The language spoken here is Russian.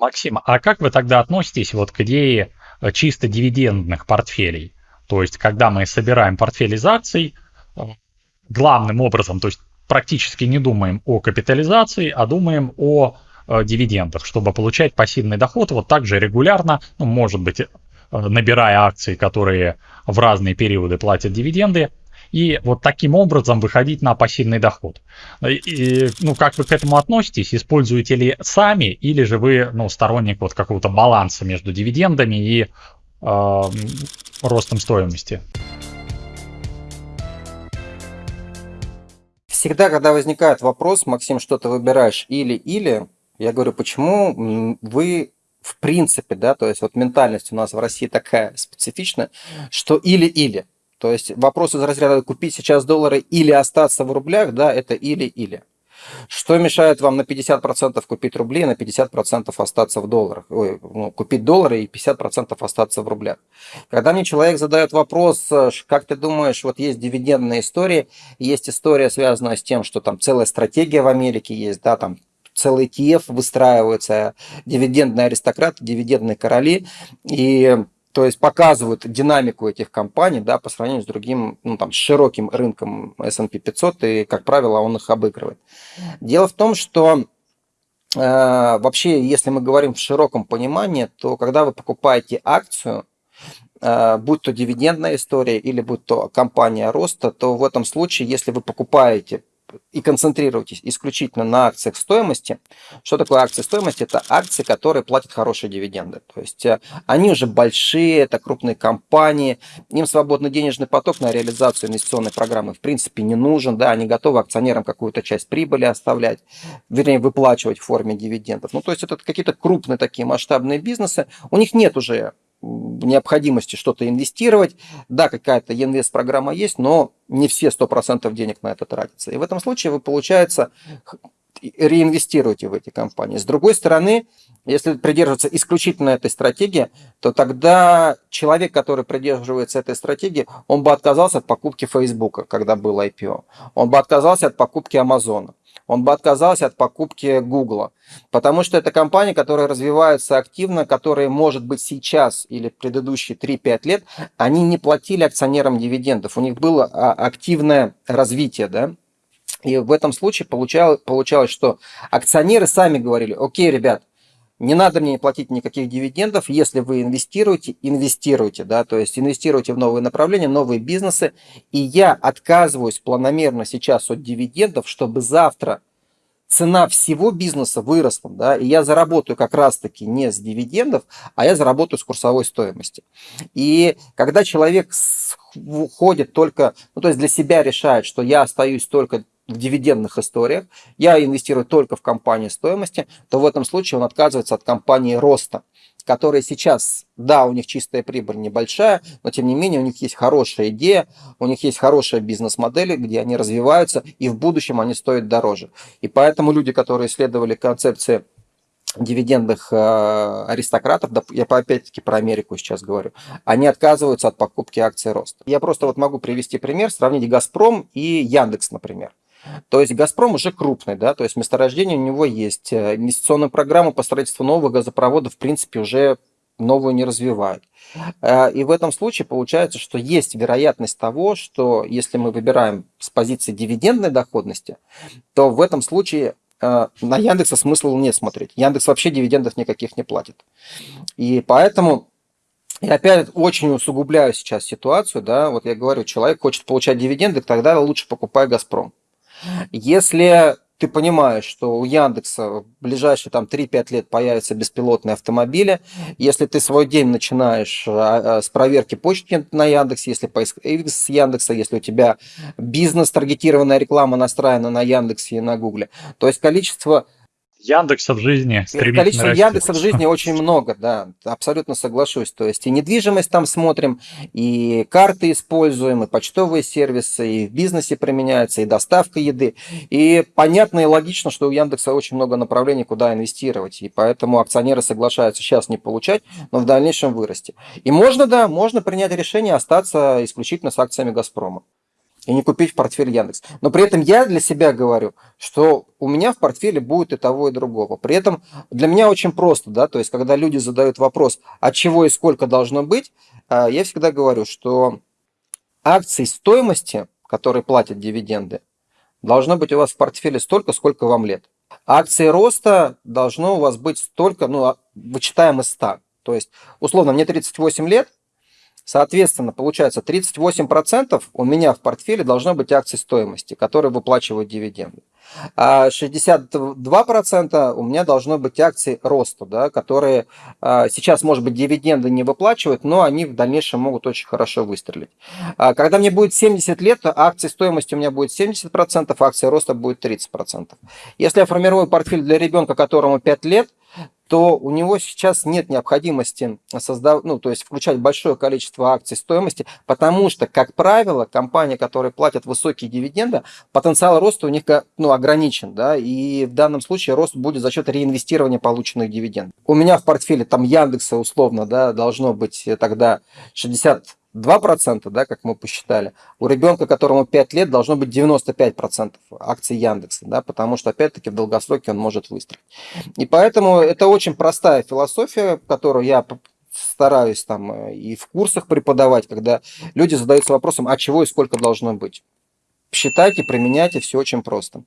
Максим, а как вы тогда относитесь вот к идее э, чисто дивидендных портфелей? То есть, когда мы собираем портфель из акций, э, главным образом, то есть практически не думаем о капитализации, а думаем о э, дивидендах, чтобы получать пассивный доход вот так же регулярно, ну, может быть, набирая акции, которые в разные периоды платят дивиденды, и вот таким образом выходить на пассивный доход. И, ну, как вы к этому относитесь? Используете ли сами, или же вы ну, сторонник вот какого-то баланса между дивидендами и э, ростом стоимости? Всегда, когда возникает вопрос, Максим, что ты выбираешь или-или, я говорю, почему вы в принципе, да, то есть вот ментальность у нас в России такая специфичная, что или-или. То есть вопрос из разряда купить сейчас доллары или остаться в рублях, да, это или-или. Что мешает вам на 50% купить рубли, на 50% остаться в долларах? Ой, ну, купить доллары и 50% остаться в рублях. Когда мне человек задает вопрос, как ты думаешь, вот есть дивидендная история, есть история, связанная с тем, что там целая стратегия в Америке есть, да, там целый ETF выстраивается, дивидендные аристократы, дивидендные короли, и то есть показывают динамику этих компаний да, по сравнению с другим, ну, там, широким рынком S&P 500, и, как правило, он их обыгрывает. Дело в том, что э, вообще, если мы говорим в широком понимании, то когда вы покупаете акцию, э, будь то дивидендная история или будь то компания роста, то в этом случае, если вы покупаете и концентрируйтесь исключительно на акциях стоимости. Что такое акции стоимости? Это акции, которые платят хорошие дивиденды. То есть э, они уже большие, это крупные компании, им свободный денежный поток на реализацию инвестиционной программы в принципе не нужен, да, они готовы акционерам какую-то часть прибыли оставлять, вернее выплачивать в форме дивидендов. Ну то есть это какие-то крупные такие масштабные бизнесы, у них нет уже необходимости что-то инвестировать. Да, какая-то инвест-программа есть, но не все 100% денег на это тратятся. И в этом случае вы, получается, реинвестируете в эти компании. С другой стороны, если придерживаться исключительно этой стратегии, то тогда человек, который придерживается этой стратегии, он бы отказался от покупки Facebook, когда был IPO. Он бы отказался от покупки Амазона он бы отказался от покупки Google. Потому что это компания, которая развивается активно, которая, может быть, сейчас или предыдущие 3-5 лет, они не платили акционерам дивидендов. У них было а, активное развитие, да, и в этом случае получалось, получалось, что акционеры сами говорили, окей, ребят, не надо мне платить никаких дивидендов, если вы инвестируете, инвестируйте, да, то есть инвестируйте в новые направления, новые бизнесы, и я отказываюсь планомерно сейчас от дивидендов, чтобы завтра цена всего бизнеса выросла, да, и я заработаю как раз-таки не с дивидендов, а я заработаю с курсовой стоимости. И когда человек уходит только, ну, то есть для себя решает, что я остаюсь только дивидендных историях, я инвестирую только в компании стоимости, то в этом случае он отказывается от компании роста, которые сейчас, да, у них чистая прибыль небольшая, но тем не менее у них есть хорошая идея, у них есть хорошая бизнес-модель, где они развиваются, и в будущем они стоят дороже. И поэтому люди, которые исследовали концепции дивидендных э, аристократов, я опять-таки про Америку сейчас говорю, они отказываются от покупки акций роста. Я просто вот могу привести пример, сравнить Газпром и Яндекс, например. То есть «Газпром» уже крупный, да, то есть месторождение у него есть. Э, инвестиционную программу по строительству нового газопровода в принципе уже новую не развивают. Э, и в этом случае получается, что есть вероятность того, что если мы выбираем с позиции дивидендной доходности, то в этом случае э, на Яндекса смысла не смотреть. Яндекс вообще дивидендов никаких не платит. И поэтому я опять очень усугубляю сейчас ситуацию, да, вот я говорю, человек хочет получать дивиденды, тогда лучше покупай «Газпром». Если ты понимаешь, что у Яндекса в ближайшие там 3-5 лет появятся беспилотные автомобили, если ты свой день начинаешь а, а, с проверки почты на Яндексе, если поиск с Яндекса, если у тебя бизнес-таргетированная реклама настроена на Яндексе и на Гугле, то есть количество Яндекса в жизни Количество растет. Яндекса в жизни очень много, да, абсолютно соглашусь. То есть и недвижимость там смотрим, и карты используем, и почтовые сервисы, и в бизнесе применяются, и доставка еды. И понятно и логично, что у Яндекса очень много направлений, куда инвестировать. И поэтому акционеры соглашаются сейчас не получать, но в дальнейшем вырасти. И можно, да, можно принять решение остаться исключительно с акциями «Газпрома». И не купить в портфель Яндекс. Но при этом я для себя говорю, что у меня в портфеле будет и того, и другого. При этом для меня очень просто, да, то есть когда люди задают вопрос, от чего и сколько должно быть, а, я всегда говорю, что акций стоимости, которые платят дивиденды, должно быть у вас в портфеле столько, сколько вам лет. Акции роста должно у вас быть столько, ну, а, вычитаем из 100. То есть, условно, мне 38 лет, Соответственно, получается 38% у меня в портфеле должно быть акций стоимости, которые выплачивают дивиденды. А 62% у меня должно быть акции роста, да, которые а, сейчас, может быть, дивиденды не выплачивают, но они в дальнейшем могут очень хорошо выстрелить. А когда мне будет 70 лет, акции стоимости у меня будет 70%, акции роста будет 30%. Если я формирую портфель для ребенка, которому 5 лет, то у него сейчас нет необходимости создав... ну, то есть включать большое количество акций стоимости, потому что, как правило, компании, которые платят высокие дивиденды, потенциал роста у них ну, ограничен, да, и в данном случае рост будет за счет реинвестирования полученных дивидендов. У меня в портфеле там Яндекса условно, да, должно быть тогда 60 2%, да, как мы посчитали, у ребенка, которому 5 лет, должно быть 95% акций Яндекса, да, потому что, опять-таки, в долгосроке он может выстрелить. И поэтому это очень простая философия, которую я стараюсь там э, и в курсах преподавать, когда люди задаются вопросом, а чего и сколько должно быть. Считайте, применяйте, все очень просто.